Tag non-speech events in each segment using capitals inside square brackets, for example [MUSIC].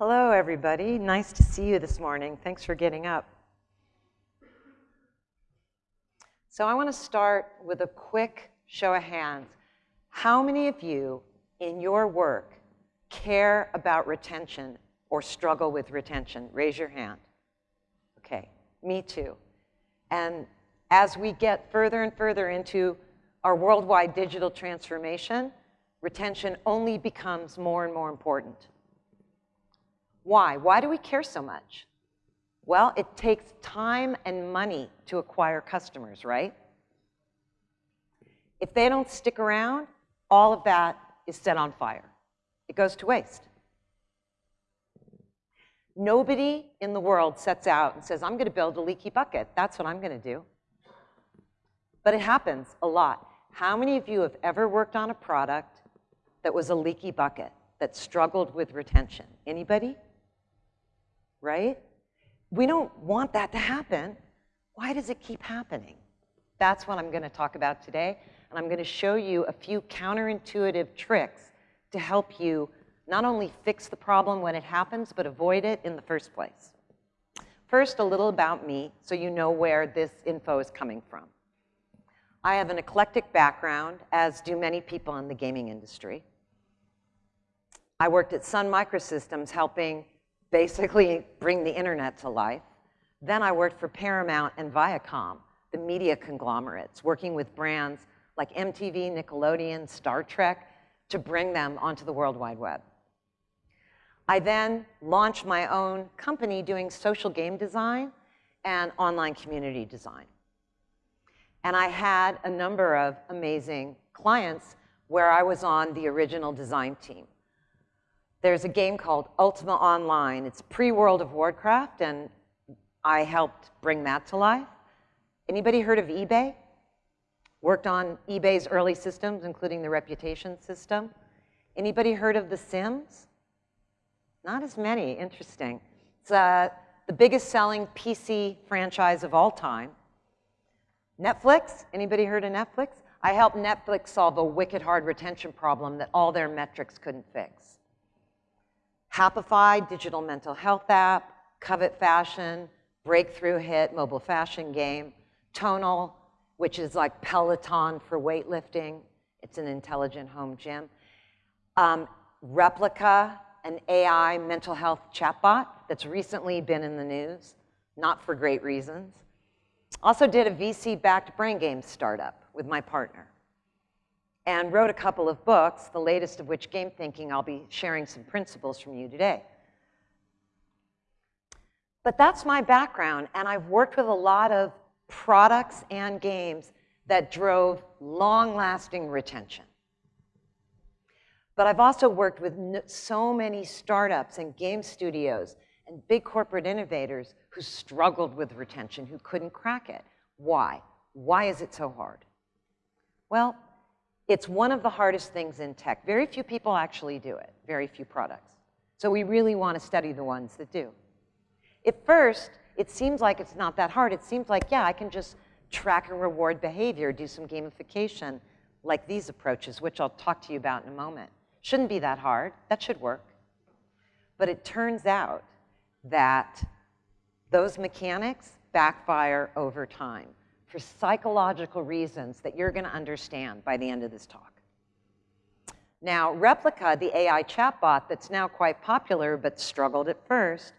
Hello, everybody. Nice to see you this morning. Thanks for getting up. So I want to start with a quick show of hands. How many of you in your work care about retention or struggle with retention? Raise your hand. Okay, me too. And as we get further and further into our worldwide digital transformation, retention only becomes more and more important. Why? Why do we care so much? Well, it takes time and money to acquire customers, right? If they don't stick around, all of that is set on fire. It goes to waste. Nobody in the world sets out and says, I'm going to build a leaky bucket. That's what I'm going to do. But it happens a lot. How many of you have ever worked on a product that was a leaky bucket, that struggled with retention? Anybody? Right? We don't want that to happen. Why does it keep happening? That's what I'm going to talk about today. And I'm going to show you a few counterintuitive tricks to help you not only fix the problem when it happens, but avoid it in the first place. First, a little about me so you know where this info is coming from. I have an eclectic background, as do many people in the gaming industry. I worked at Sun Microsystems helping basically bring the internet to life. Then I worked for Paramount and Viacom, the media conglomerates, working with brands like MTV, Nickelodeon, Star Trek, to bring them onto the World Wide Web. I then launched my own company doing social game design and online community design. And I had a number of amazing clients where I was on the original design team. There's a game called Ultima Online. It's pre-World of Warcraft, and I helped bring that to life. Anybody heard of eBay? Worked on eBay's early systems, including the reputation system. Anybody heard of The Sims? Not as many, interesting. It's uh, the biggest selling PC franchise of all time. Netflix, anybody heard of Netflix? I helped Netflix solve a wicked hard retention problem that all their metrics couldn't fix. Happify, digital mental health app, Covet Fashion, breakthrough hit mobile fashion game, Tonal, which is like Peloton for weightlifting. It's an intelligent home gym. Um, Replika, an AI mental health chatbot that's recently been in the news, not for great reasons. Also did a VC-backed brain game startup with my partner and wrote a couple of books, the latest of which, Game Thinking, I'll be sharing some principles from you today. But that's my background, and I've worked with a lot of products and games that drove long-lasting retention. But I've also worked with so many startups and game studios and big corporate innovators who struggled with retention, who couldn't crack it. Why? Why is it so hard? Well, it's one of the hardest things in tech. Very few people actually do it, very few products. So we really want to study the ones that do. At first, it seems like it's not that hard. It seems like, yeah, I can just track and reward behavior, do some gamification, like these approaches, which I'll talk to you about in a moment. Shouldn't be that hard. That should work. But it turns out that those mechanics backfire over time for psychological reasons that you're going to understand by the end of this talk. Now, Replika, the AI chatbot that's now quite popular but struggled at first,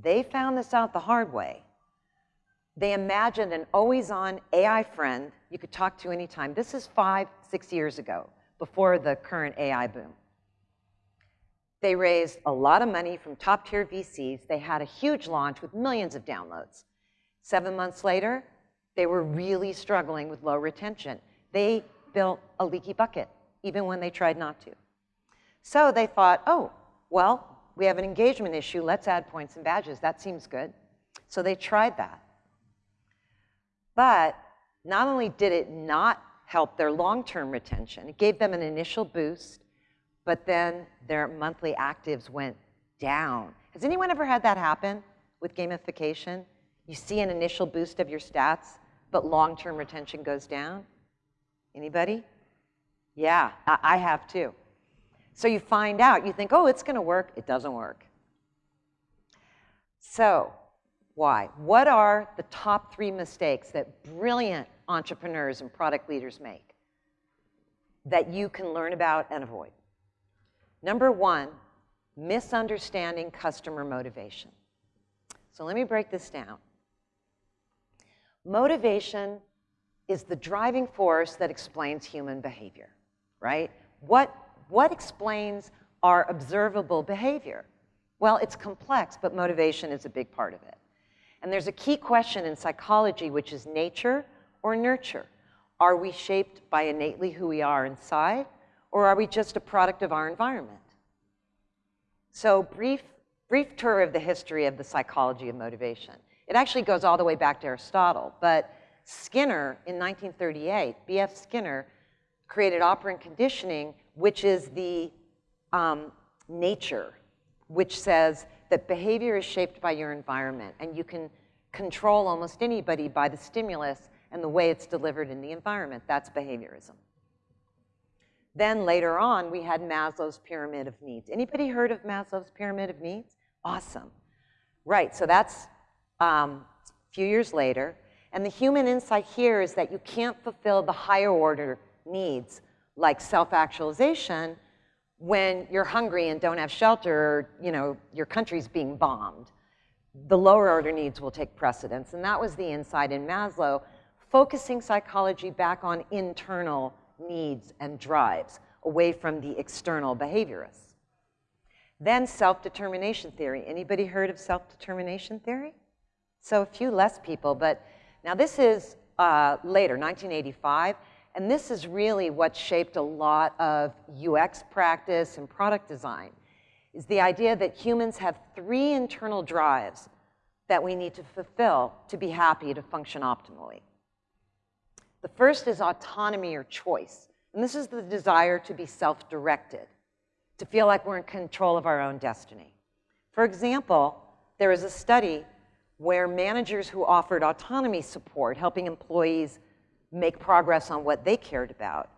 they found this out the hard way. They imagined an always-on AI friend you could talk to anytime. This is five, six years ago, before the current AI boom. They raised a lot of money from top-tier VCs. They had a huge launch with millions of downloads. Seven months later, they were really struggling with low retention. They built a leaky bucket, even when they tried not to. So they thought, oh, well, we have an engagement issue. Let's add points and badges. That seems good. So they tried that. But not only did it not help their long-term retention, it gave them an initial boost, but then their monthly actives went down. Has anyone ever had that happen with gamification? You see an initial boost of your stats, but long-term retention goes down? Anybody? Yeah, I have too. So you find out, you think, oh, it's going to work. It doesn't work. So, why? What are the top three mistakes that brilliant entrepreneurs and product leaders make that you can learn about and avoid? Number one, misunderstanding customer motivation. So let me break this down. Motivation is the driving force that explains human behavior, right? What, what explains our observable behavior? Well, it's complex, but motivation is a big part of it. And there's a key question in psychology, which is nature or nurture. Are we shaped by innately who we are inside, or are we just a product of our environment? So brief, brief tour of the history of the psychology of motivation. It actually goes all the way back to Aristotle, but Skinner in 1938, B.F. Skinner, created operant conditioning, which is the um, nature, which says that behavior is shaped by your environment, and you can control almost anybody by the stimulus and the way it's delivered in the environment. That's behaviorism. Then later on, we had Maslow's pyramid of needs. Anybody heard of Maslow's pyramid of needs? Awesome. Right, so that's um, a few years later. And the human insight here is that you can't fulfill the higher order needs like self-actualization when you're hungry and don't have shelter, or, you know, your country's being bombed. The lower order needs will take precedence. And that was the insight in Maslow, focusing psychology back on internal needs and drives, away from the external behaviorists. Then self-determination theory. Anybody heard of self-determination theory? So a few less people, but now this is uh, later, 1985, and this is really what shaped a lot of UX practice and product design, is the idea that humans have three internal drives that we need to fulfill to be happy to function optimally. The first is autonomy or choice. And this is the desire to be self-directed, to feel like we're in control of our own destiny. For example, there was a study where managers who offered autonomy support, helping employees make progress on what they cared about,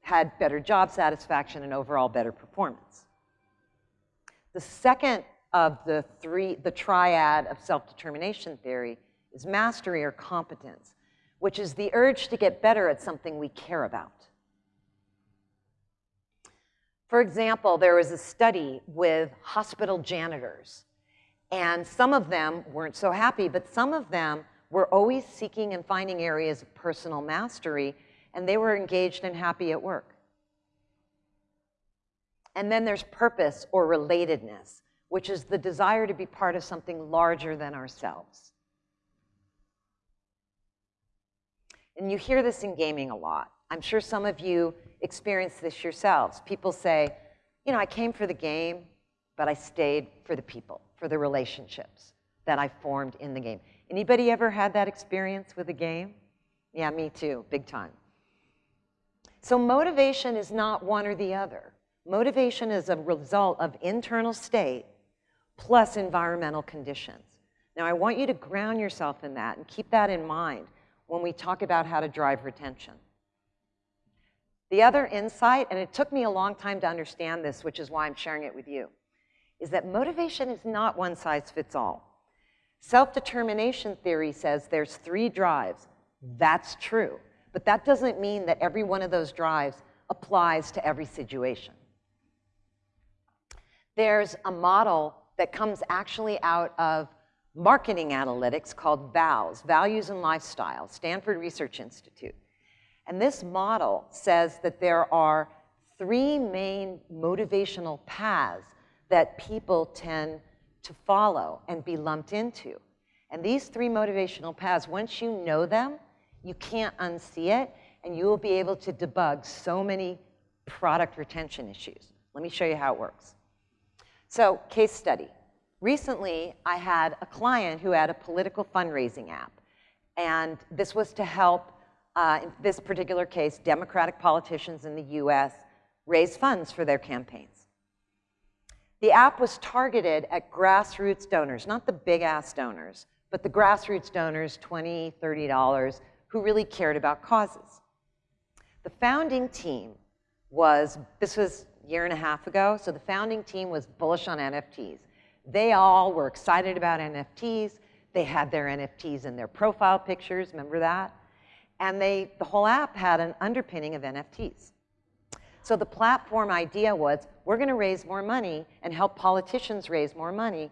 had better job satisfaction and overall better performance. The second of the three, the triad of self-determination theory is mastery or competence which is the urge to get better at something we care about. For example, there was a study with hospital janitors, and some of them weren't so happy, but some of them were always seeking and finding areas of personal mastery, and they were engaged and happy at work. And then there's purpose or relatedness, which is the desire to be part of something larger than ourselves. And you hear this in gaming a lot. I'm sure some of you experience this yourselves. People say, you know, I came for the game, but I stayed for the people, for the relationships that I formed in the game. Anybody ever had that experience with a game? Yeah, me too, big time. So motivation is not one or the other. Motivation is a result of internal state plus environmental conditions. Now, I want you to ground yourself in that and keep that in mind when we talk about how to drive retention. The other insight, and it took me a long time to understand this, which is why I'm sharing it with you, is that motivation is not one size fits all. Self-determination theory says there's three drives. That's true. But that doesn't mean that every one of those drives applies to every situation. There's a model that comes actually out of marketing analytics called VALS, Values and Lifestyle, Stanford Research Institute. And this model says that there are three main motivational paths that people tend to follow and be lumped into. And these three motivational paths, once you know them, you can't unsee it, and you will be able to debug so many product retention issues. Let me show you how it works. So, case study. Recently, I had a client who had a political fundraising app. And this was to help, uh, in this particular case, Democratic politicians in the US raise funds for their campaigns. The app was targeted at grassroots donors, not the big ass donors, but the grassroots donors, $20, $30, who really cared about causes. The founding team was, this was a year and a half ago, so the founding team was bullish on NFTs. They all were excited about NFTs. They had their NFTs in their profile pictures, remember that? And they, the whole app had an underpinning of NFTs. So the platform idea was, we're gonna raise more money and help politicians raise more money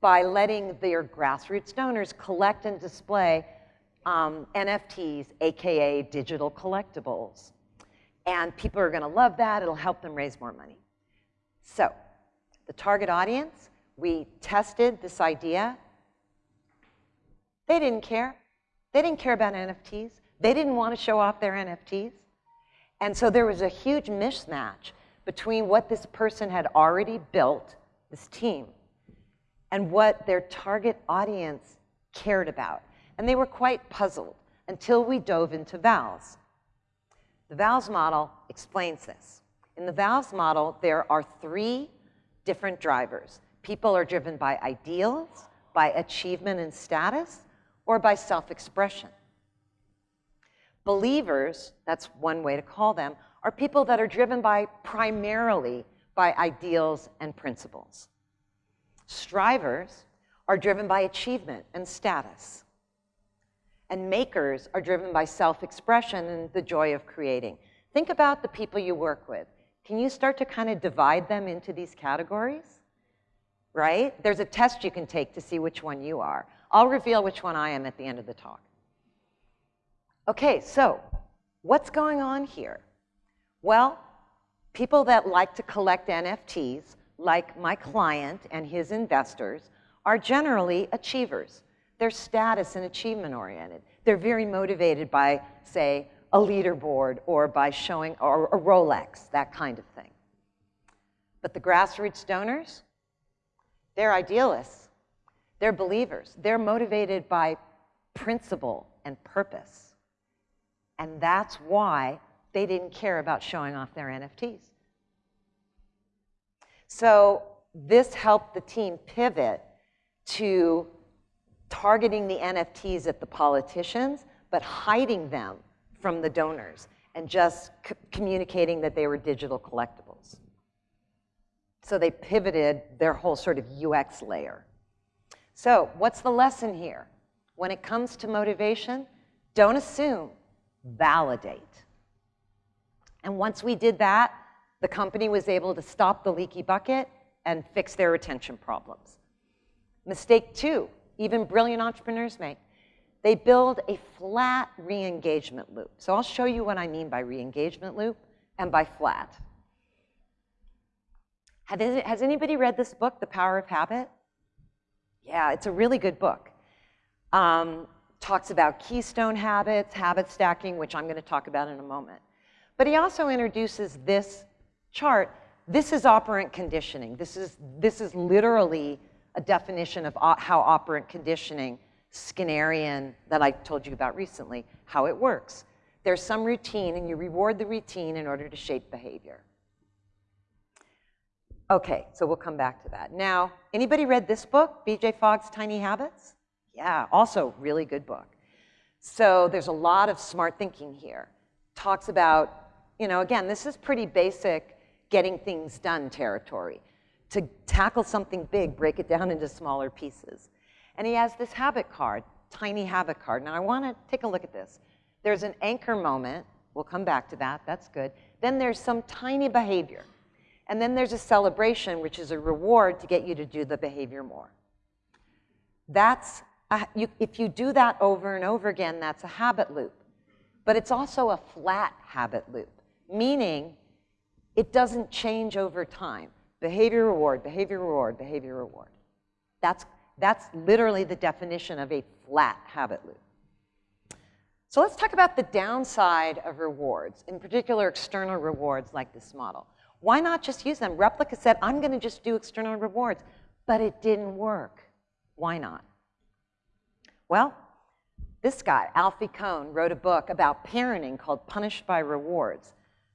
by letting their grassroots donors collect and display um, NFTs, AKA digital collectibles. And people are gonna love that, it'll help them raise more money. So, the target audience, we tested this idea. They didn't care. They didn't care about NFTs. They didn't want to show off their NFTs. And so there was a huge mismatch between what this person had already built, this team, and what their target audience cared about. And they were quite puzzled until we dove into VALS. The VALS model explains this. In the VALS model, there are three different drivers. People are driven by ideals, by achievement and status, or by self-expression. Believers, that's one way to call them, are people that are driven by primarily by ideals and principles. Strivers are driven by achievement and status. And makers are driven by self-expression and the joy of creating. Think about the people you work with. Can you start to kind of divide them into these categories? Right? There's a test you can take to see which one you are. I'll reveal which one I am at the end of the talk. Okay, so what's going on here? Well, people that like to collect NFTs, like my client and his investors, are generally achievers. They're status and achievement oriented. They're very motivated by, say, a leaderboard or by showing, or a Rolex, that kind of thing. But the grassroots donors, they're idealists. They're believers. They're motivated by principle and purpose. And that's why they didn't care about showing off their NFTs. So this helped the team pivot to targeting the NFTs at the politicians, but hiding them from the donors and just communicating that they were digital collectibles. So they pivoted their whole sort of UX layer. So what's the lesson here? When it comes to motivation, don't assume validate. And once we did that, the company was able to stop the leaky bucket and fix their retention problems. Mistake two, even brilliant entrepreneurs make. They build a flat re-engagement loop. So I'll show you what I mean by re-engagement loop and by flat. Has anybody read this book, The Power of Habit? Yeah, it's a really good book. Um, talks about keystone habits, habit stacking, which I'm going to talk about in a moment. But he also introduces this chart. This is operant conditioning. This is, this is literally a definition of how operant conditioning, Skinnerian, that I told you about recently, how it works. There's some routine, and you reward the routine in order to shape behavior. Okay, so we'll come back to that. Now, anybody read this book, BJ Fogg's Tiny Habits? Yeah, also really good book. So there's a lot of smart thinking here. Talks about, you know, again, this is pretty basic getting things done territory. To tackle something big, break it down into smaller pieces. And he has this habit card, tiny habit card. Now I want to take a look at this. There's an anchor moment. We'll come back to that. That's good. Then there's some tiny behavior. And then there's a celebration, which is a reward to get you to do the behavior more. That's you, if you do that over and over again, that's a habit loop. But it's also a flat habit loop, meaning it doesn't change over time. Behavior reward, behavior reward, behavior reward. That's, that's literally the definition of a flat habit loop. So let's talk about the downside of rewards, in particular external rewards like this model. Why not just use them? Replika said, I'm going to just do external rewards, but it didn't work. Why not? Well, this guy, Alfie Kohn, wrote a book about parenting called Punished by Rewards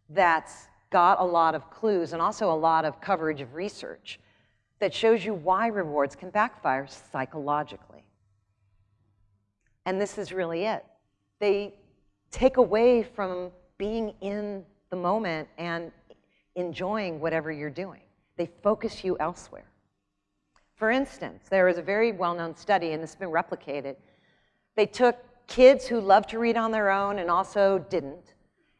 that's got a lot of clues and also a lot of coverage of research that shows you why rewards can backfire psychologically. And this is really it. They take away from being in the moment and enjoying whatever you're doing. They focus you elsewhere. For instance, there is a very well-known study, and has been replicated. They took kids who loved to read on their own and also didn't,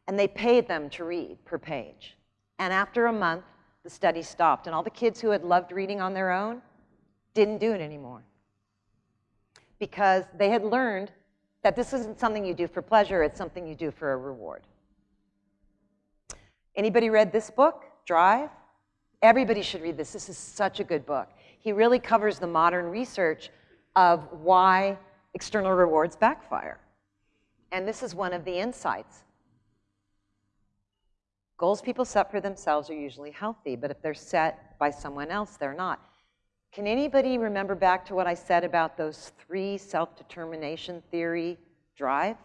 and they paid them to read per page. And after a month, the study stopped, and all the kids who had loved reading on their own didn't do it anymore because they had learned that this isn't something you do for pleasure, it's something you do for a reward. Anybody read this book, Drive? Everybody should read this. This is such a good book. He really covers the modern research of why external rewards backfire. And this is one of the insights. Goals people set for themselves are usually healthy, but if they're set by someone else, they're not. Can anybody remember back to what I said about those three self-determination theory drives?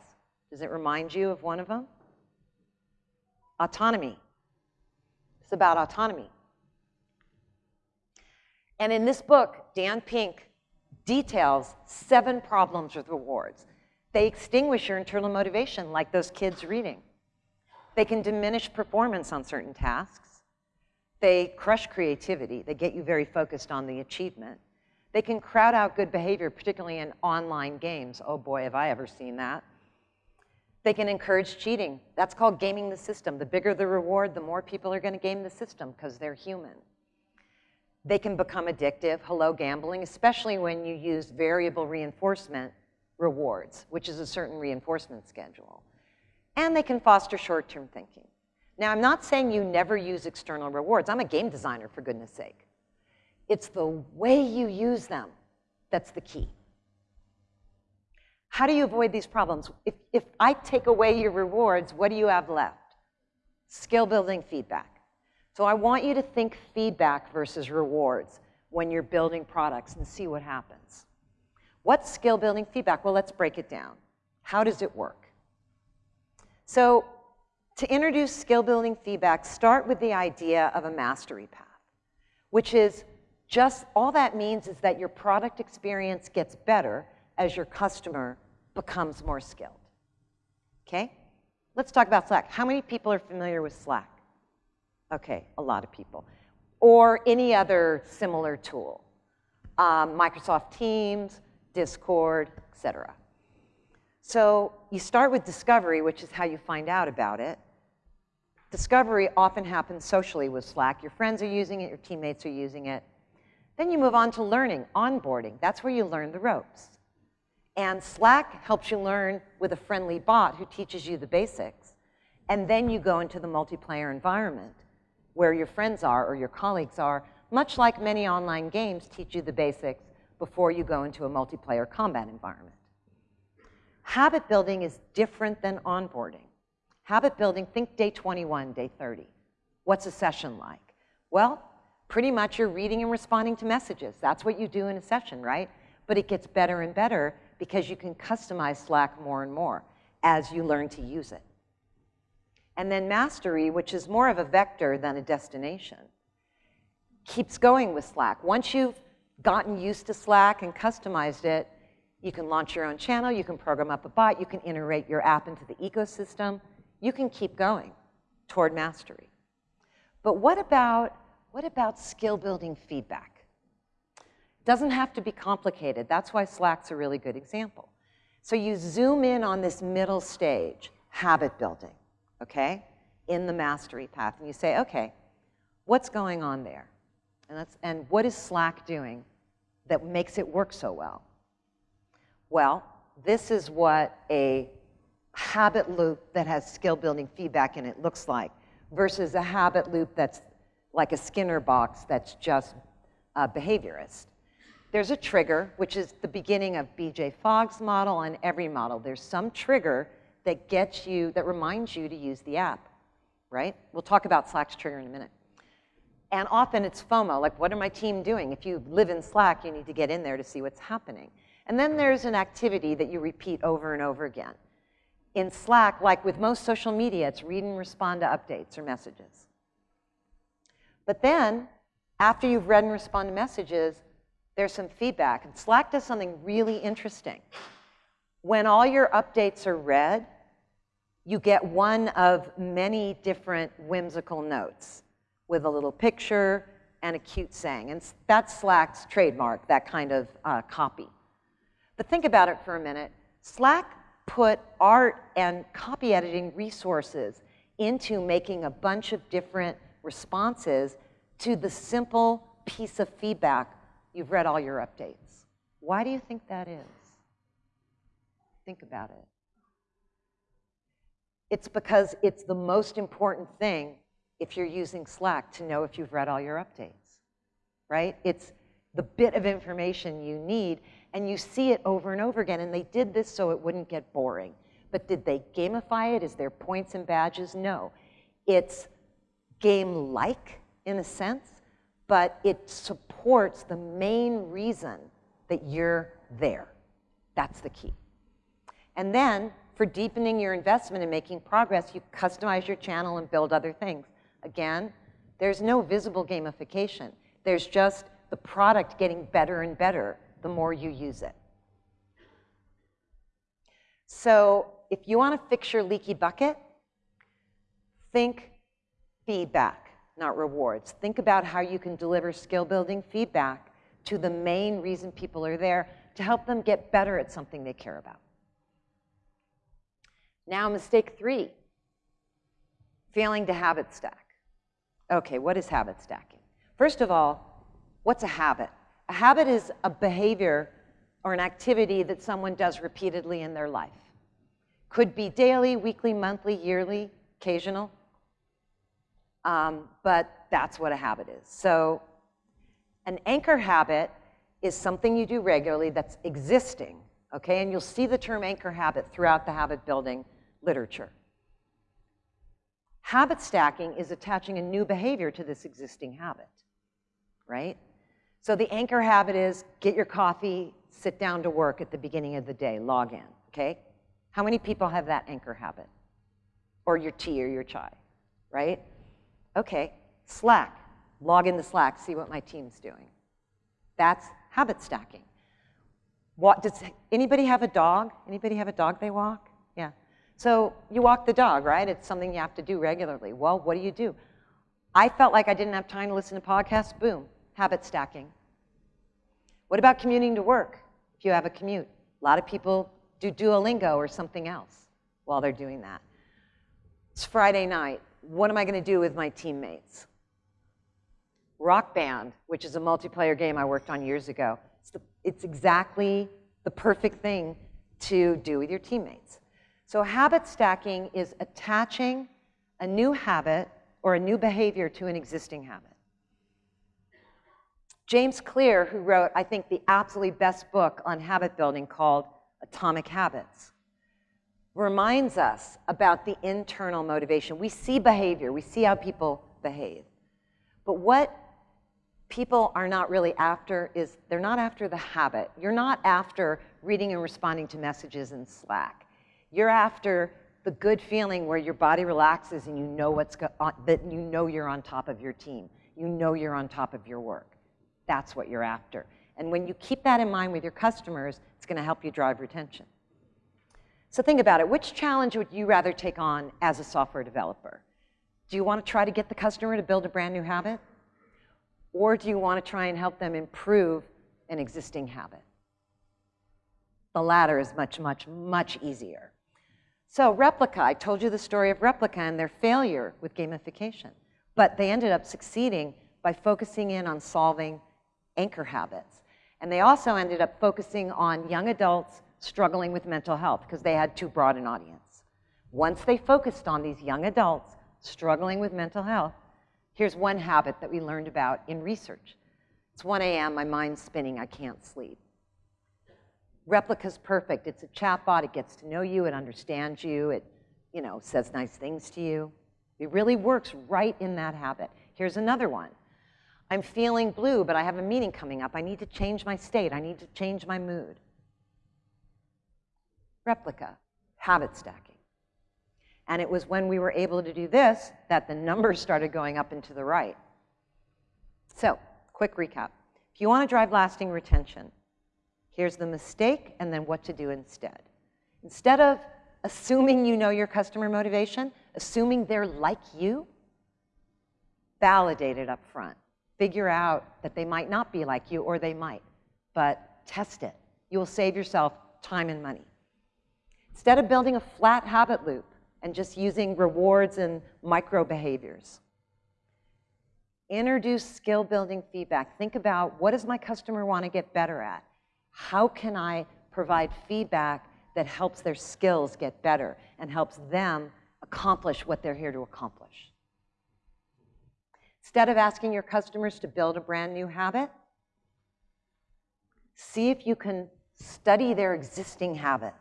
Does it remind you of one of them? Autonomy. It's about autonomy. And in this book, Dan Pink details seven problems with rewards. They extinguish your internal motivation, like those kids reading. They can diminish performance on certain tasks. They crush creativity. They get you very focused on the achievement. They can crowd out good behavior, particularly in online games. Oh boy, have I ever seen that. They can encourage cheating. That's called gaming the system. The bigger the reward, the more people are going to game the system because they're human. They can become addictive, hello gambling, especially when you use variable reinforcement rewards, which is a certain reinforcement schedule. And they can foster short-term thinking. Now, I'm not saying you never use external rewards. I'm a game designer, for goodness sake. It's the way you use them that's the key. How do you avoid these problems? If, if I take away your rewards, what do you have left? Skill building feedback. So I want you to think feedback versus rewards when you're building products and see what happens. What's skill building feedback? Well, let's break it down. How does it work? So to introduce skill building feedback, start with the idea of a mastery path, which is just all that means is that your product experience gets better as your customer becomes more skilled. Okay? Let's talk about Slack. How many people are familiar with Slack? Okay, a lot of people. Or any other similar tool. Um, Microsoft Teams, Discord, etc. So you start with discovery, which is how you find out about it. Discovery often happens socially with Slack. Your friends are using it, your teammates are using it. Then you move on to learning, onboarding. That's where you learn the ropes. And Slack helps you learn with a friendly bot who teaches you the basics. And then you go into the multiplayer environment where your friends are or your colleagues are, much like many online games teach you the basics before you go into a multiplayer combat environment. Habit building is different than onboarding. Habit building, think day 21, day 30. What's a session like? Well, pretty much you're reading and responding to messages. That's what you do in a session, right? But it gets better and better because you can customize Slack more and more as you learn to use it. And then mastery, which is more of a vector than a destination, keeps going with Slack. Once you've gotten used to Slack and customized it, you can launch your own channel, you can program up a bot, you can integrate your app into the ecosystem, you can keep going toward mastery. But what about, what about skill building feedback? Doesn't have to be complicated. That's why Slack's a really good example. So you zoom in on this middle stage, habit building, okay, in the mastery path, and you say, okay, what's going on there? And, that's, and what is Slack doing that makes it work so well? Well, this is what a habit loop that has skill building feedback in it looks like versus a habit loop that's like a Skinner box that's just a behaviorist. There's a trigger, which is the beginning of BJ Fogg's model and every model. There's some trigger that gets you, that reminds you to use the app, right? We'll talk about Slack's trigger in a minute. And often it's FOMO, like what are my team doing? If you live in Slack, you need to get in there to see what's happening. And then there's an activity that you repeat over and over again. In Slack, like with most social media, it's read and respond to updates or messages. But then, after you've read and respond to messages, there's some feedback. And Slack does something really interesting. When all your updates are read, you get one of many different whimsical notes with a little picture, and a cute saying. And that's Slack's trademark, that kind of uh, copy. But think about it for a minute. Slack put art and copy editing resources into making a bunch of different responses to the simple piece of feedback, you've read all your updates. Why do you think that is? Think about it. It's because it's the most important thing if you're using Slack to know if you've read all your updates, right? It's the bit of information you need, and you see it over and over again. And they did this so it wouldn't get boring. But did they gamify it? Is there points and badges? No. It's game-like in a sense, but it supports the main reason that you're there. That's the key. And then for deepening your investment and making progress, you customize your channel and build other things. Again, there's no visible gamification. There's just the product getting better and better the more you use it. So if you want to fix your leaky bucket, think feedback, not rewards. Think about how you can deliver skill building feedback to the main reason people are there to help them get better at something they care about. Now, mistake three, failing to habit stack. Okay, what is habit stacking? First of all, what's a habit? A habit is a behavior or an activity that someone does repeatedly in their life. Could be daily, weekly, monthly, yearly, occasional. Um, but that's what a habit is. So an anchor habit is something you do regularly that's existing, okay? And you'll see the term anchor habit throughout the habit building literature. Habit stacking is attaching a new behavior to this existing habit, right? So the anchor habit is get your coffee, sit down to work at the beginning of the day, log in, okay? How many people have that anchor habit? Or your tea or your chai, right? Okay, Slack, log in into Slack, see what my team's doing. That's habit stacking. What, does anybody have a dog? Anybody have a dog they walk? Yeah. So you walk the dog, right? It's something you have to do regularly. Well, what do you do? I felt like I didn't have time to listen to podcasts. Boom, habit stacking. What about commuting to work if you have a commute? A lot of people do Duolingo or something else while they're doing that. It's Friday night. What am I going to do with my teammates? Rock Band, which is a multiplayer game I worked on years ago. It's, exactly the perfect thing to do with your teammates. So habit stacking is attaching a new habit or a new behavior to an existing habit. James Clear, who wrote, I think, the absolutely best book on habit building called Atomic Habits, reminds us about the internal motivation. We see behavior, we see how people behave. But what people are not really after is they're not after the habit. You're not after reading and responding to messages in Slack. You're after the good feeling where your body relaxes and you know what's on, that you know you're on top of your team. You know you're on top of your work. That's what you're after. And when you keep that in mind with your customers, it's going to help you drive retention. So think about it. Which challenge would you rather take on as a software developer? Do you want to try to get the customer to build a brand new habit? Or do you want to try and help them improve an existing habit? The latter is much, much, much easier. So Replika, I told you the story of Replika and their failure with gamification. But they ended up succeeding by focusing in on solving anchor habits. And they also ended up focusing on young adults struggling with mental health because they had too broad an audience. Once they focused on these young adults struggling with mental health, here's one habit that we learned about in research. It's 1 a.m., my mind's spinning, I can't sleep. Replika's perfect. It's a chatbot. It gets to know you. It understands you. It, you know, says nice things to you. It really works right in that habit. Here's another one. I'm feeling blue, but I have a meeting coming up. I need to change my state. I need to change my mood. Replika, habit stacking. And it was when we were able to do this that the numbers started going up and to the right. So, quick recap. If you want to drive lasting retention, Here's the mistake, and then what to do instead. Instead of assuming you know your customer motivation, assuming they're like you, validate it up front. figure out that they might not be like you or they might, but test it. You will save yourself time and money. Instead of building a flat habit loop and just using rewards and micro behaviors, introduce skill building feedback. Think about what does my customer want to get better at? How can I provide feedback that helps their skills get better and helps them accomplish what they're here to accomplish? Instead of asking your customers to build a brand new habit, see if you can study their existing habits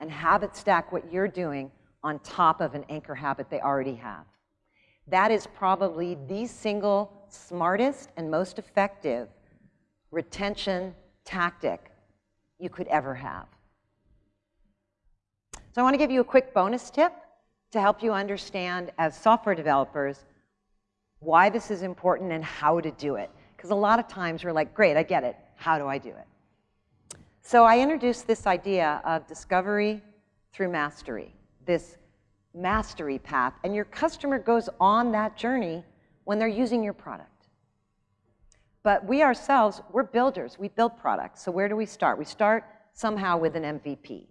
and habit stack what you're doing on top of an anchor habit they already have. That is probably the single smartest and most effective retention tactic you could ever have. So I want to give you a quick bonus tip to help you understand as software developers why this is important and how to do it. Because a lot of times we're like, great, I get it. How do I do it? So I introduced this idea of discovery through mastery, this mastery path, and your customer goes on that journey when they're using your product. But we ourselves, we're builders. We build products. So where do we start? We start somehow with an MVP,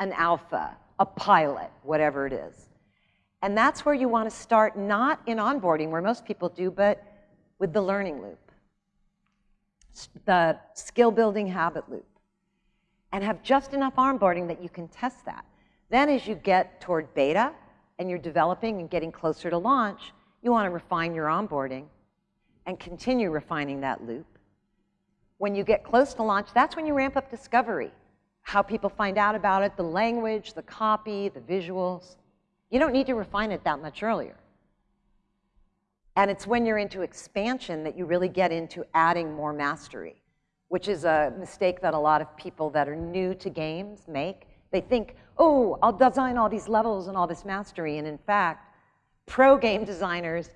an alpha, a pilot, whatever it is. And that's where you want to start, not in onboarding, where most people do, but with the learning loop, the skill building habit loop, and have just enough onboarding that you can test that. Then as you get toward beta and you're developing and getting closer to launch, you want to refine your onboarding and continue refining that loop. When you get close to launch, that's when you ramp up discovery, how people find out about it, the language, the copy, the visuals. You don't need to refine it that much earlier. And it's when you're into expansion that you really get into adding more mastery, which is a mistake that a lot of people that are new to games make. They think, oh, I'll design all these levels and all this mastery. And in fact, pro game designers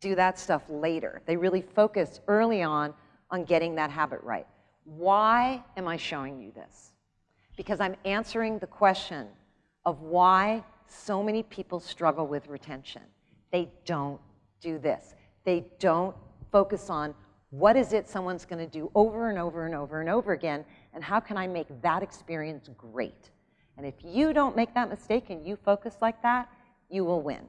do that stuff later. They really focus early on on getting that habit right. Why am I showing you this? Because I'm answering the question of why so many people struggle with retention. They don't do this. They don't focus on what is it someone's going to do over and over and over and over again, and how can I make that experience great? And if you don't make that mistake and you focus like that, you will win.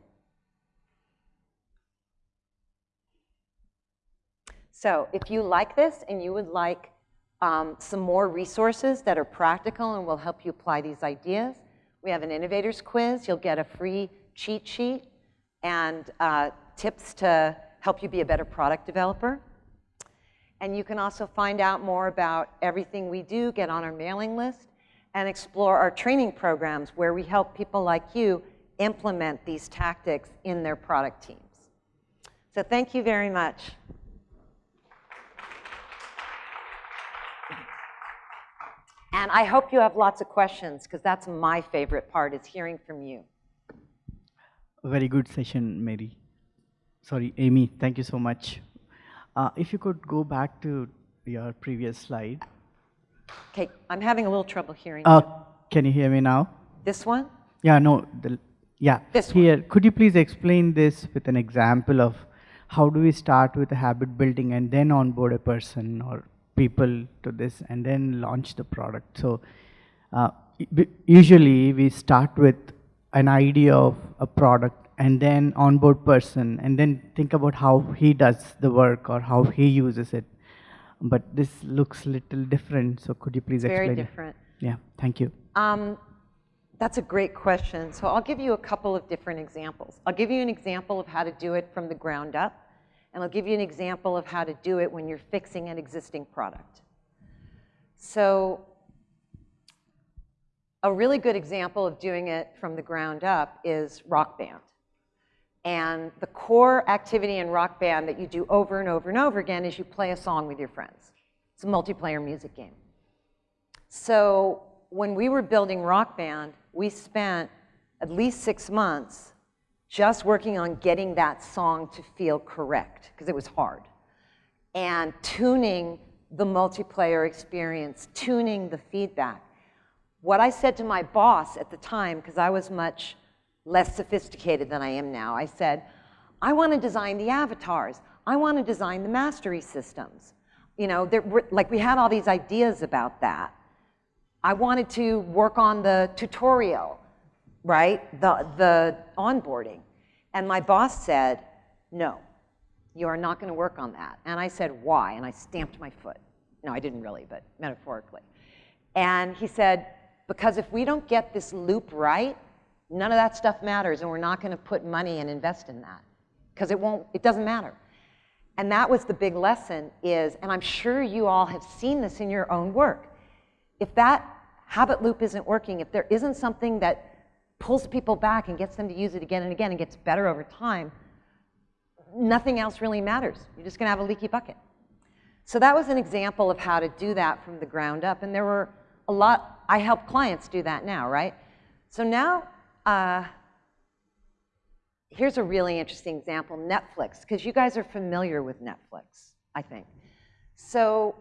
So if you like this and you would like um, some more resources that are practical and will help you apply these ideas, we have an innovators quiz. You'll get a free cheat sheet and uh, tips to help you be a better product developer. And you can also find out more about everything we do, get on our mailing list, and explore our training programs where we help people like you implement these tactics in their product teams. So thank you very much. And I hope you have lots of questions because that's my favorite part is hearing from you. Very good session, Mary. Sorry, Amy, thank you so much. Uh, if you could go back to your previous slide. Okay, I'm having a little trouble hearing uh, you. Can you hear me now? This one? Yeah, no, the, yeah. This Here, one. could you please explain this with an example of how do we start with a habit building and then onboard a person or people to this and then launch the product. So uh, usually we start with an idea of a product and then onboard person and then think about how he does the work or how he uses it. But this looks a little different, so could you please it's explain? Very different. It? Yeah, thank you. Um, that's a great question. So I'll give you a couple of different examples. I'll give you an example of how to do it from the ground up and I'll give you an example of how to do it when you're fixing an existing product. So a really good example of doing it from the ground up is Rock Band. And the core activity in Rock Band that you do over and over and over again is you play a song with your friends. It's a multiplayer music game. So when we were building Rock Band, we spent at least six months just working on getting that song to feel correct, because it was hard, and tuning the multiplayer experience, tuning the feedback. What I said to my boss at the time, because I was much less sophisticated than I am now, I said, I want to design the avatars. I want to design the mastery systems. You know, there were, like we had all these ideas about that. I wanted to work on the tutorial, right? The, the onboarding. And my boss said, no, you are not going to work on that. And I said, why? And I stamped my foot. No, I didn't really, but metaphorically. And he said, because if we don't get this loop right, none of that stuff matters and we're not going to put money and invest in that because it won't, it doesn't matter. And that was the big lesson is, and I'm sure you all have seen this in your own work. If that habit loop isn't working, if there isn't something that pulls people back and gets them to use it again and again and gets better over time, nothing else really matters. You're just going to have a leaky bucket. So that was an example of how to do that from the ground up. And there were a lot, I help clients do that now, right? So now, uh, here's a really interesting example, Netflix, because you guys are familiar with Netflix, I think. So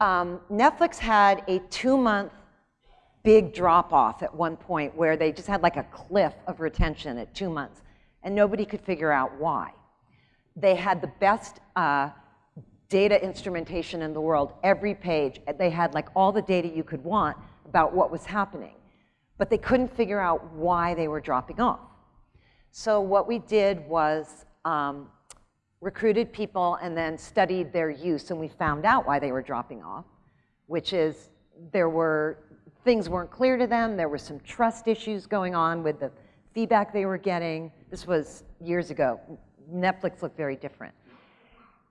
um, Netflix had a two-month big drop-off at one point where they just had like a cliff of retention at two months, and nobody could figure out why. They had the best uh, data instrumentation in the world, every page. They had like all the data you could want about what was happening, but they couldn't figure out why they were dropping off. So what we did was um, recruited people and then studied their use and we found out why they were dropping off, which is there were, things weren't clear to them, there were some trust issues going on with the feedback they were getting. This was years ago. Netflix looked very different.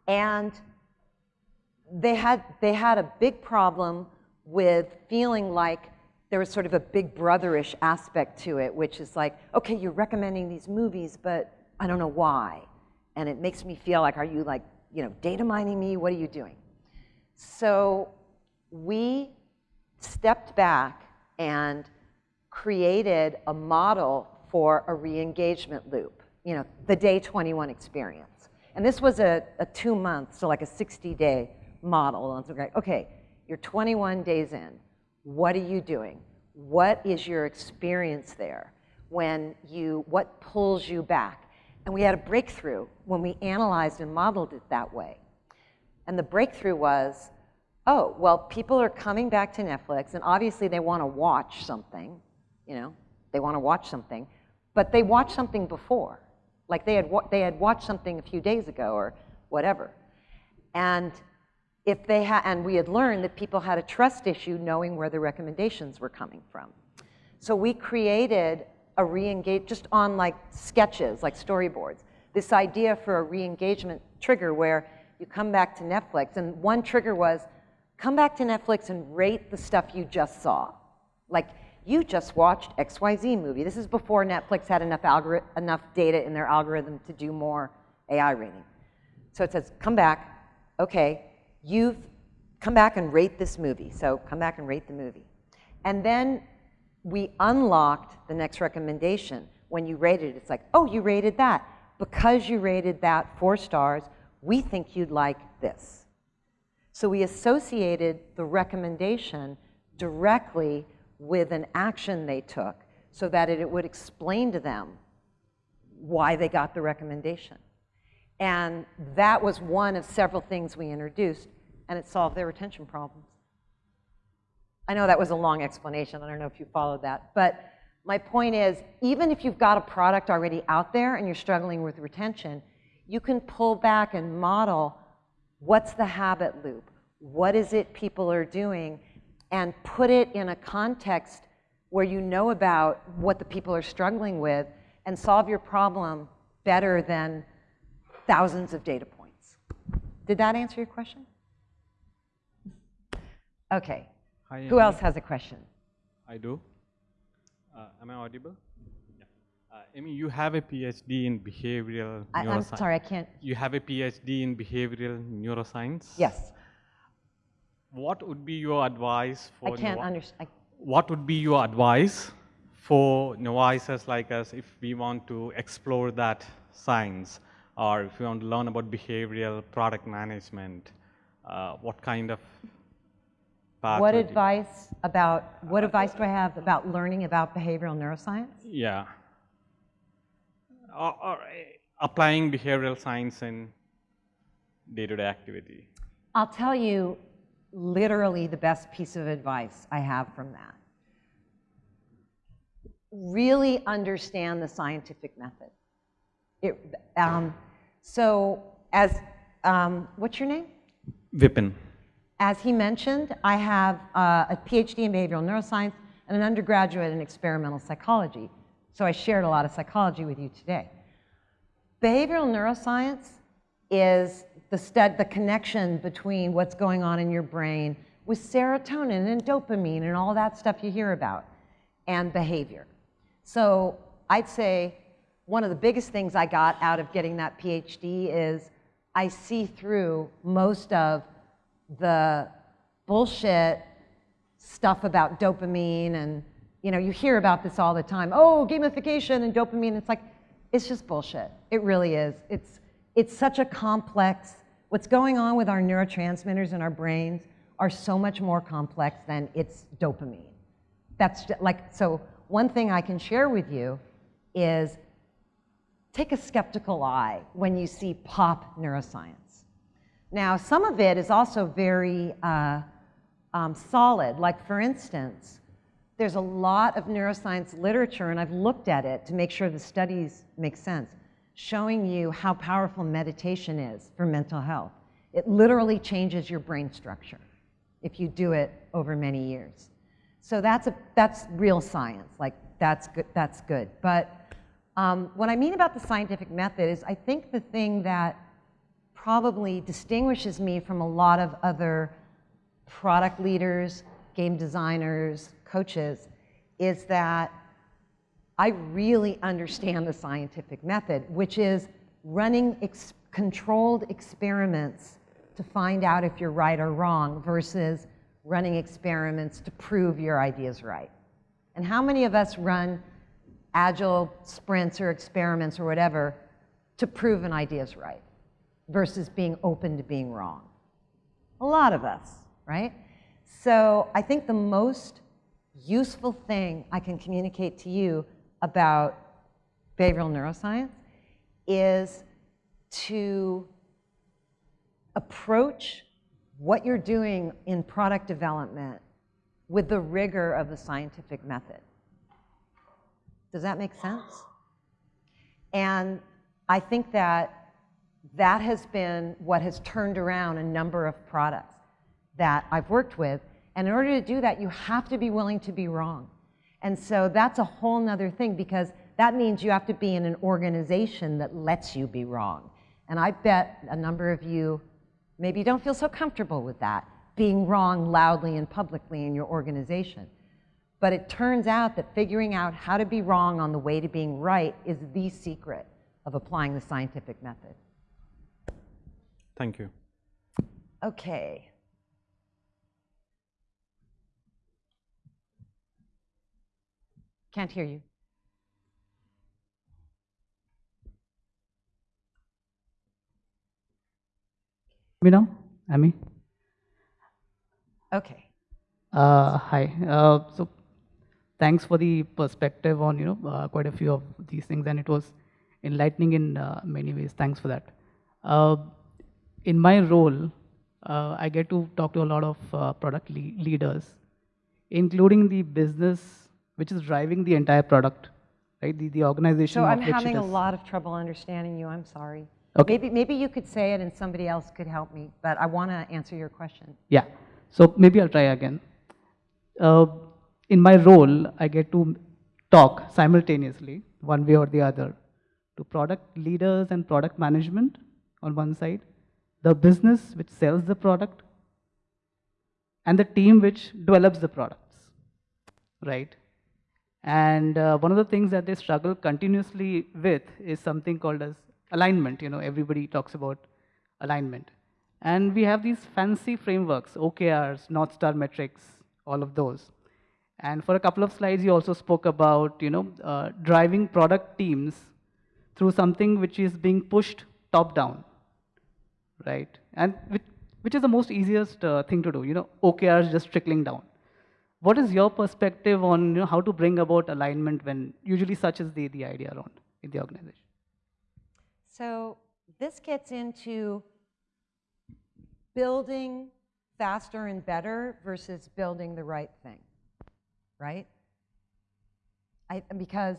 And they had, they had a big problem with feeling like there was sort of a big brotherish aspect to it, which is like, okay, you're recommending these movies, but I don't know why. And it makes me feel like, are you like, you know, data mining me? What are you doing? So we stepped back and created a model for a re-engagement loop, you know, the day 21 experience. And this was a, a two month, so like a 60 day model. And so like, okay, you're 21 days in. What are you doing? What is your experience there when you, what pulls you back? And we had a breakthrough when we analyzed and modeled it that way. And the breakthrough was, oh, well, people are coming back to Netflix, and obviously they want to watch something, you know, they want to watch something, but they watched something before. Like they had, they had watched something a few days ago or whatever. And if they had, and we had learned that people had a trust issue knowing where the recommendations were coming from. So we created a re-engage, just on like sketches, like storyboards, this idea for a re-engagement trigger where you come back to Netflix, and one trigger was, come back to Netflix and rate the stuff you just saw. Like, you just watched XYZ movie. This is before Netflix had enough, enough data in their algorithm to do more AI rating. So it says, come back, okay, you've come back and rate this movie. So come back and rate the movie. And then we unlocked the next recommendation. When you rated it, it's like, oh, you rated that. Because you rated that four stars, we think you'd like this. So we associated the recommendation directly with an action they took so that it would explain to them why they got the recommendation. And that was one of several things we introduced, and it solved their retention problems. I know that was a long explanation. I don't know if you followed that. But my point is, even if you've got a product already out there and you're struggling with retention, you can pull back and model what's the habit loop? What is it people are doing? And put it in a context where you know about what the people are struggling with and solve your problem better than thousands of data points. Did that answer your question? Okay. Hi, Who else has a question? I do. Uh, am I audible? Yeah. Uh, Amy, you have a PhD in behavioral I, I'm sorry, I can't. You have a PhD in behavioral neuroscience. Yes. What would be your advice for? I can't understand. What would be your advice for novices like us if we want to explore that science, or if we want to learn about behavioral product management? Uh, what kind of path What advice about, what advice do I have about learning about behavioral neuroscience? Yeah. Or, or applying behavioral science in day-to-day activity? I'll tell you literally the best piece of advice I have from that. Really understand the scientific method. It, um, so, as um, what's your name? Vipin. As he mentioned, I have uh, a PhD in behavioral neuroscience and an undergraduate in experimental psychology. So I shared a lot of psychology with you today. Behavioral neuroscience is the, the connection between what's going on in your brain with serotonin and dopamine and all that stuff you hear about and behavior. So I'd say one of the biggest things I got out of getting that PhD is I see through most of the bullshit stuff about dopamine and you know you hear about this all the time. Oh gamification and dopamine. It's like it's just bullshit. It really is. It's it's such a complex what's going on with our neurotransmitters in our brains are so much more complex than it's dopamine. That's like so one thing i can share with you is take a skeptical eye when you see pop neuroscience now, some of it is also very uh, um, solid. Like, for instance, there's a lot of neuroscience literature, and I've looked at it to make sure the studies make sense, showing you how powerful meditation is for mental health. It literally changes your brain structure if you do it over many years. So that's, a, that's real science. Like, that's good. That's good. But um, what I mean about the scientific method is I think the thing that probably distinguishes me from a lot of other product leaders, game designers, coaches, is that I really understand the scientific method, which is running ex controlled experiments to find out if you're right or wrong versus running experiments to prove your ideas right. And how many of us run agile sprints or experiments or whatever to prove an idea is right? Versus being open to being wrong. A lot of us, right? So I think the most useful thing I can communicate to you about behavioral neuroscience is to approach what you're doing in product development with the rigor of the scientific method. Does that make sense? And I think that that has been what has turned around a number of products that I've worked with. And in order to do that, you have to be willing to be wrong. And so that's a whole nother thing because that means you have to be in an organization that lets you be wrong. And I bet a number of you maybe don't feel so comfortable with that, being wrong loudly and publicly in your organization. But it turns out that figuring out how to be wrong on the way to being right is the secret of applying the scientific method. Thank you. Okay. Can't hear you. Me now, Amy. Okay. Uh, hi. Uh, so, thanks for the perspective on you know uh, quite a few of these things, and it was enlightening in uh, many ways. Thanks for that. In my role, uh, I get to talk to a lot of uh, product le leaders, including the business which is driving the entire product, right? The, the organization. So I'm having a lot of trouble understanding you. I'm sorry. Okay. Maybe, maybe you could say it and somebody else could help me, but I want to answer your question. Yeah. So maybe I'll try again. Uh, in my role, I get to talk simultaneously, one way or the other, to product leaders and product management on one side, the business which sells the product, and the team which develops the products, right? And uh, one of the things that they struggle continuously with is something called as alignment. You know, everybody talks about alignment. And we have these fancy frameworks, OKRs, North Star metrics, all of those. And for a couple of slides, you also spoke about, you know, uh, driving product teams through something which is being pushed top down right? And which, which is the most easiest uh, thing to do, you know, OKRs just trickling down. What is your perspective on you know, how to bring about alignment when usually such is the, the idea around in the organization? So this gets into building faster and better versus building the right thing, right? I, because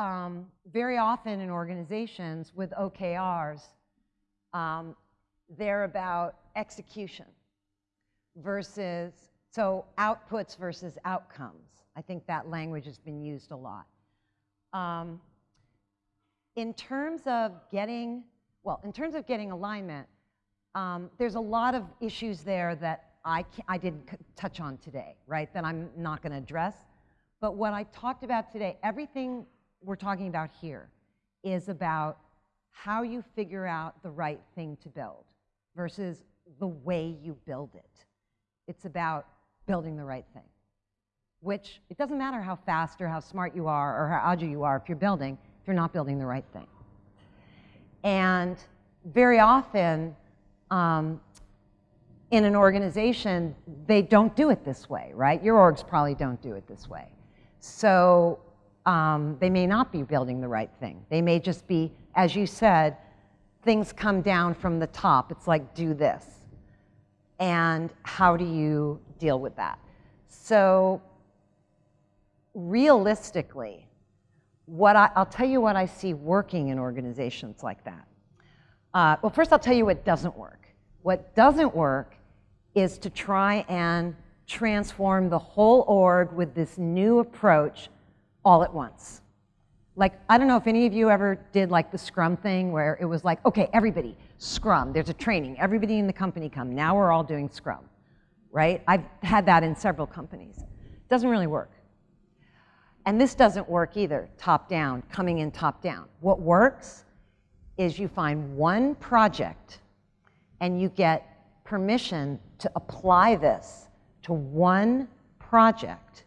um, very often in organizations with OKRs, um, they're about execution versus, so outputs versus outcomes. I think that language has been used a lot. Um, in terms of getting, well, in terms of getting alignment, um, there's a lot of issues there that I, I didn't touch on today, right, that I'm not going to address. But what I talked about today, everything we're talking about here is about how you figure out the right thing to build versus the way you build it. It's about building the right thing, which it doesn't matter how fast or how smart you are or how agile you are if you're building, if you're not building the right thing. And very often, um, in an organization, they don't do it this way, right? Your orgs probably don't do it this way. So um, they may not be building the right thing. They may just be, as you said, things come down from the top. It's like, do this. And how do you deal with that? So realistically, what I, will tell you what I see working in organizations like that. Uh, well, first I'll tell you what doesn't work. What doesn't work is to try and transform the whole org with this new approach all at once. Like, I don't know if any of you ever did like the Scrum thing where it was like, okay, everybody, Scrum, there's a training, everybody in the company come, now we're all doing Scrum, right? I've had that in several companies. Doesn't really work. And this doesn't work either, top down, coming in top down. What works is you find one project and you get permission to apply this to one project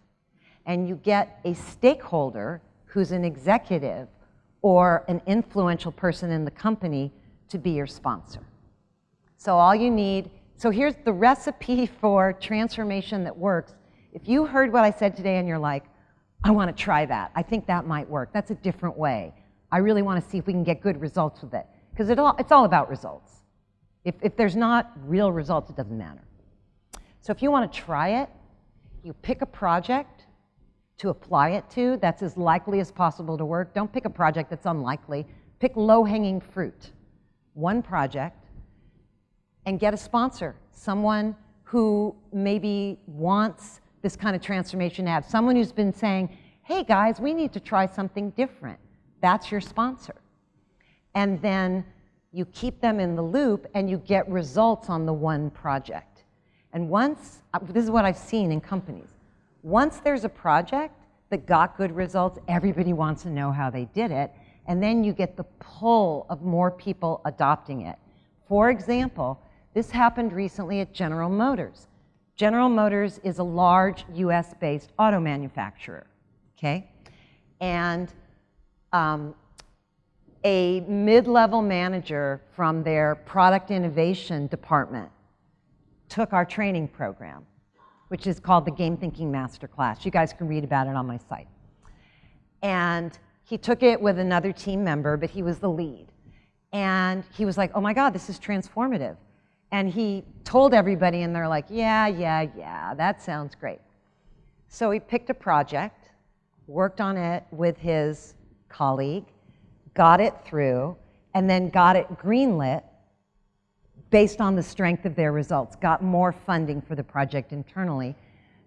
and you get a stakeholder who's an executive or an influential person in the company to be your sponsor. So all you need, so here's the recipe [LAUGHS] for transformation that works. If you heard what I said today and you're like, I want to try that, I think that might work. That's a different way. I really want to see if we can get good results with it. Because it it's all about results. If, if there's not real results, it doesn't matter. So if you want to try it, you pick a project to apply it to that's as likely as possible to work. Don't pick a project that's unlikely. Pick low-hanging fruit. One project and get a sponsor, someone who maybe wants this kind of transformation to have, someone who's been saying, hey guys, we need to try something different. That's your sponsor. And then you keep them in the loop and you get results on the one project. And once, uh, this is what I've seen in companies, once there's a project that got good results, everybody wants to know how they did it, and then you get the pull of more people adopting it. For example, this happened recently at General Motors. General Motors is a large US-based auto manufacturer, okay? And um, a mid-level manager from their product innovation department took our training program, which is called the Game Thinking Masterclass. You guys can read about it on my site. And he took it with another team member, but he was the lead. And he was like, oh my God, this is transformative. And he told everybody, and they're like, yeah, yeah, yeah, that sounds great. So he picked a project, worked on it with his colleague, got it through, and then got it greenlit based on the strength of their results, got more funding for the project internally.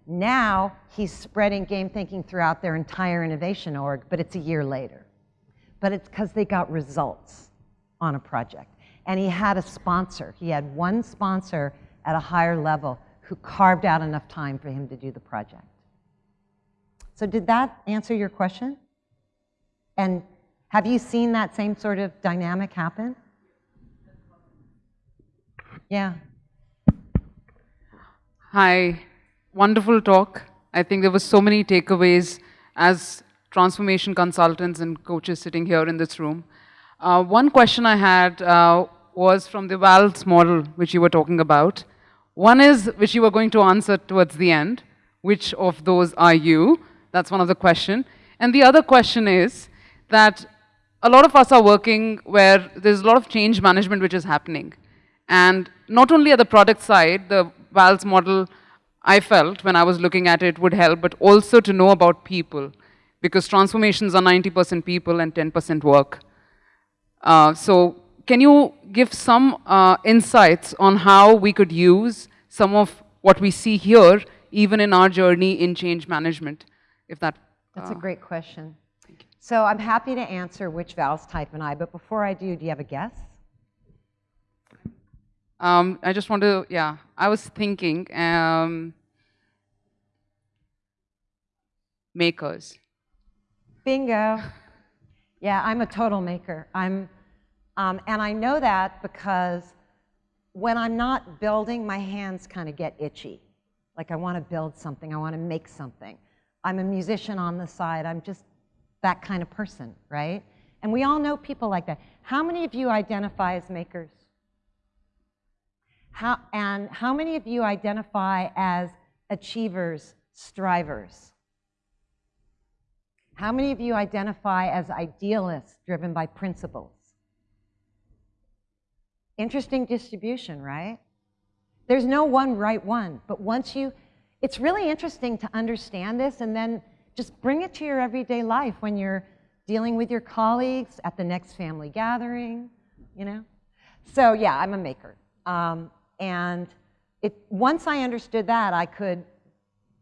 Now he's spreading game thinking throughout their entire innovation org, but it's a year later. But it's because they got results on a project. And he had a sponsor. He had one sponsor at a higher level who carved out enough time for him to do the project. So did that answer your question? And have you seen that same sort of dynamic happen? Yeah. Hi, wonderful talk. I think there were so many takeaways as transformation consultants and coaches sitting here in this room. Uh, one question I had uh, was from the VALS model, which you were talking about. One is, which you were going to answer towards the end, which of those are you? That's one of the question. And the other question is that a lot of us are working where there's a lot of change management which is happening. And not only at the product side, the VALS model I felt when I was looking at it would help, but also to know about people, because transformations are 90% people and 10% work. Uh, so can you give some uh, insights on how we could use some of what we see here, even in our journey in change management, if that... That's a uh, great question. So I'm happy to answer which VALS type and I, but before I do, do you have a guess? Um, I just want to, yeah, I was thinking, um, makers. Bingo. Yeah, I'm a total maker. I'm, um, and I know that because when I'm not building, my hands kind of get itchy. Like I want to build something, I want to make something. I'm a musician on the side. I'm just that kind of person, right? And we all know people like that. How many of you identify as makers? How, and how many of you identify as achievers, strivers? How many of you identify as idealists driven by principles? Interesting distribution, right? There's no one right one, but once you, it's really interesting to understand this and then just bring it to your everyday life when you're dealing with your colleagues at the next family gathering, you know? So yeah, I'm a maker. Um, and it, once I understood that, I could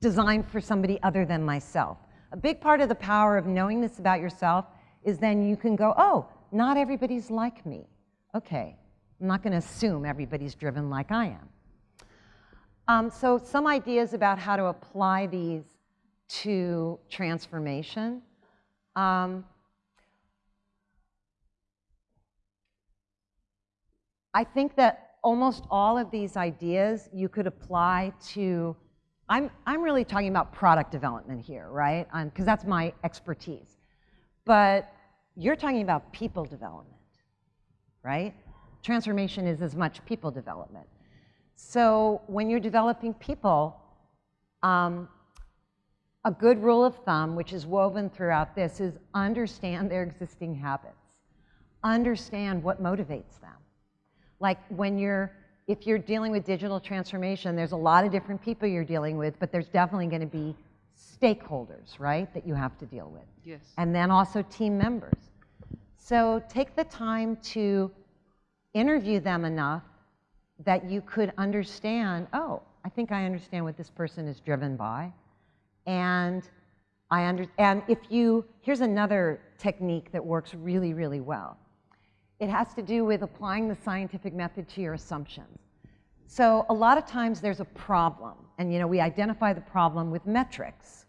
design for somebody other than myself. A big part of the power of knowing this about yourself is then you can go, oh, not everybody's like me. Okay, I'm not going to assume everybody's driven like I am. Um, so some ideas about how to apply these to transformation. Um, I think that almost all of these ideas you could apply to, I'm, I'm really talking about product development here, right? Because that's my expertise. But you're talking about people development, right? Transformation is as much people development. So when you're developing people, um, a good rule of thumb, which is woven throughout this, is understand their existing habits. Understand what motivates them. Like when you're, if you're dealing with digital transformation, there's a lot of different people you're dealing with, but there's definitely going to be stakeholders, right, that you have to deal with. Yes. And then also team members. So take the time to interview them enough that you could understand, oh, I think I understand what this person is driven by. And I under, and if you, here's another technique that works really, really well. It has to do with applying the scientific method to your assumptions. So a lot of times there's a problem, and you know, we identify the problem with metrics.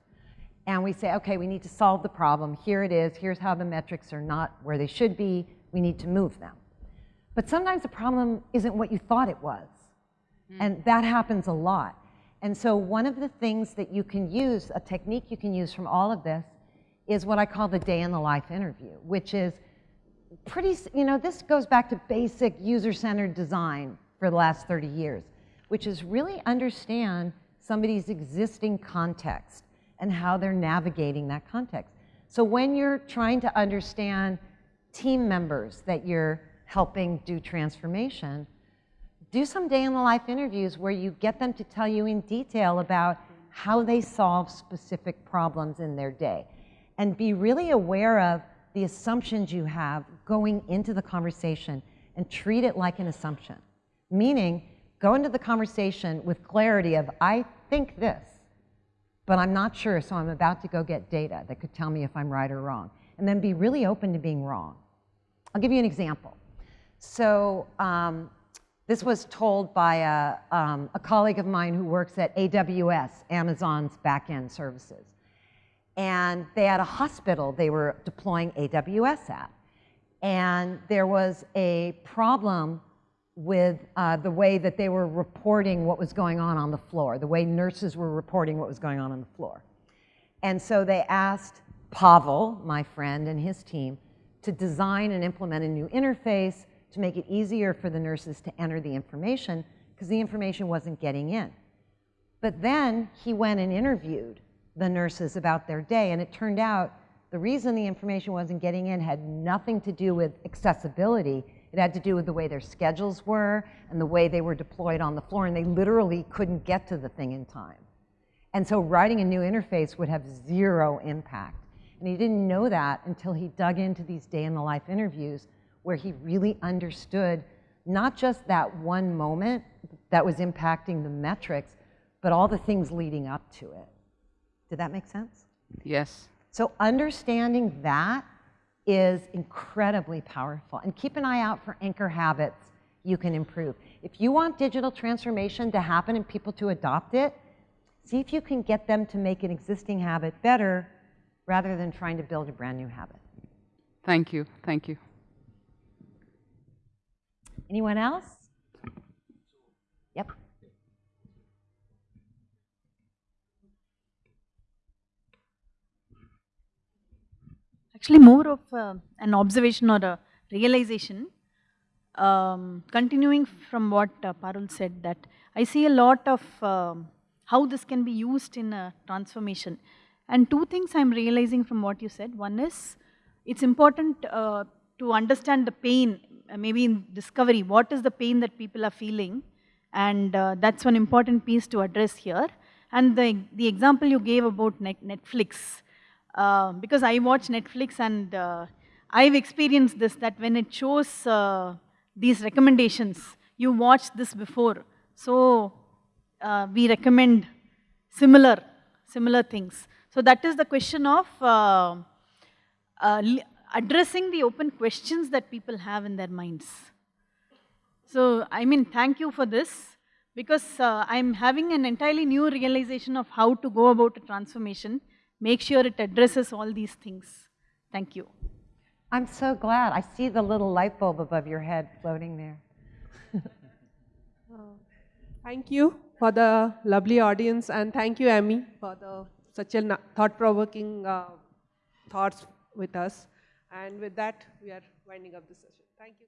And we say, okay, we need to solve the problem. Here it is. Here's how the metrics are not where they should be. We need to move them. But sometimes the problem isn't what you thought it was. Mm. And that happens a lot. And so one of the things that you can use, a technique you can use from all of this, is what I call the day in the life interview, which is pretty, you know, this goes back to basic user-centered design for the last 30 years, which is really understand somebody's existing context and how they're navigating that context. So when you're trying to understand team members that you're helping do transformation, do some day in the life interviews where you get them to tell you in detail about how they solve specific problems in their day. And be really aware of the assumptions you have going into the conversation and treat it like an assumption. Meaning, go into the conversation with clarity of, I think this, but I'm not sure, so I'm about to go get data that could tell me if I'm right or wrong. And then be really open to being wrong. I'll give you an example. So um, this was told by a, um, a colleague of mine who works at AWS, Amazon's backend services. And they had a hospital they were deploying AWS at. And there was a problem with uh, the way that they were reporting what was going on on the floor, the way nurses were reporting what was going on on the floor. And so they asked Pavel, my friend, and his team to design and implement a new interface to make it easier for the nurses to enter the information because the information wasn't getting in. But then he went and interviewed the nurses about their day, and it turned out The reason the information wasn't getting in had nothing to do with accessibility. It had to do with the way their schedules were and the way they were deployed on the floor, and they literally couldn't get to the thing in time. And so writing a new interface would have zero impact. And he didn't know that until he dug into these day in the life interviews where he really understood not just that one moment that was impacting the metrics, but all the things leading up to it. Did that make sense? Yes. So understanding that is incredibly powerful. And keep an eye out for anchor habits you can improve. If you want digital transformation to happen and people to adopt it, see if you can get them to make an existing habit better rather than trying to build a brand new habit. Thank you. Thank you. Anyone else? Yep. Actually, more of uh, an observation or a realization. Um, continuing from what uh, Parul said, that I see a lot of um, how this can be used in a transformation. And two things I'm realizing from what you said. One is it's important uh, to understand the pain, uh, maybe in discovery, what is the pain that people are feeling. And uh, that's one important piece to address here. And the, the example you gave about net Netflix, uh, because I watch Netflix and uh, I've experienced this that when it shows uh, these recommendations, you watched this before. So uh, we recommend similar, similar things. So that is the question of uh, addressing the open questions that people have in their minds. So, I mean, thank you for this because uh, I'm having an entirely new realization of how to go about a transformation. Make sure it addresses all these things. Thank you. I'm so glad. I see the little light bulb above your head floating there. [LAUGHS] Thank you for the lovely audience and thank you, Amy, for the such a thought-provoking uh, thoughts with us. And with that, we are winding up the session. Thank you.